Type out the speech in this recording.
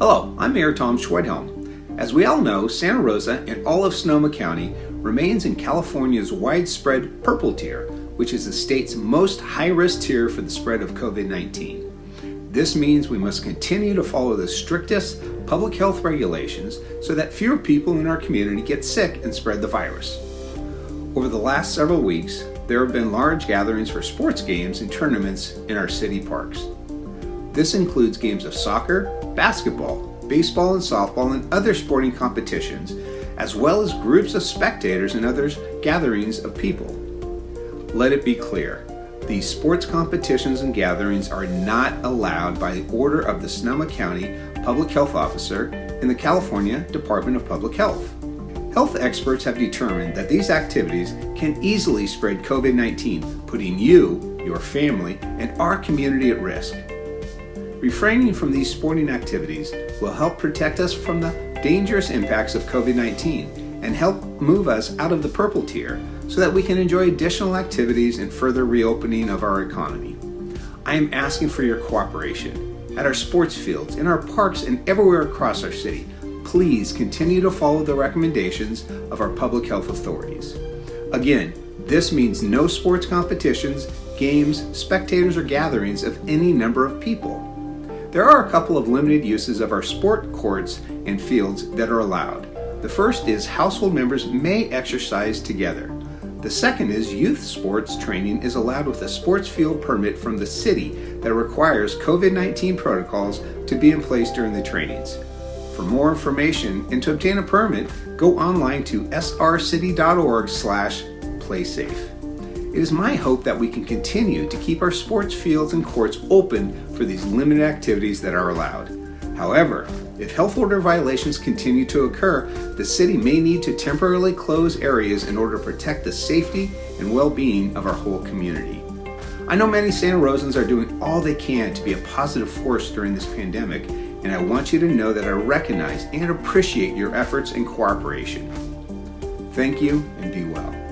Hello, I'm Mayor Tom Schwedhelm. As we all know, Santa Rosa and all of Sonoma County remains in California's widespread purple tier, which is the state's most high-risk tier for the spread of COVID-19. This means we must continue to follow the strictest public health regulations so that fewer people in our community get sick and spread the virus. Over the last several weeks, there have been large gatherings for sports games and tournaments in our city parks. This includes games of soccer, basketball, baseball and softball, and other sporting competitions, as well as groups of spectators and other gatherings of people. Let it be clear, these sports competitions and gatherings are not allowed by the order of the Sonoma County Public Health Officer and the California Department of Public Health. Health experts have determined that these activities can easily spread COVID-19, putting you, your family, and our community at risk. Refraining from these sporting activities will help protect us from the dangerous impacts of COVID-19 and help move us out of the purple tier so that we can enjoy additional activities and further reopening of our economy. I am asking for your cooperation at our sports fields, in our parks, and everywhere across our city please continue to follow the recommendations of our public health authorities. Again, this means no sports competitions, games, spectators, or gatherings of any number of people. There are a couple of limited uses of our sport courts and fields that are allowed. The first is household members may exercise together. The second is youth sports training is allowed with a sports field permit from the city that requires COVID-19 protocols to be in place during the trainings. For more information and to obtain a permit, go online to srcity.org slash playsafe. It is my hope that we can continue to keep our sports fields and courts open for these limited activities that are allowed. However, if health order violations continue to occur, the city may need to temporarily close areas in order to protect the safety and well-being of our whole community. I know many Santa Rosans are doing all they can to be a positive force during this pandemic and I want you to know that I recognize and appreciate your efforts and cooperation. Thank you and be well.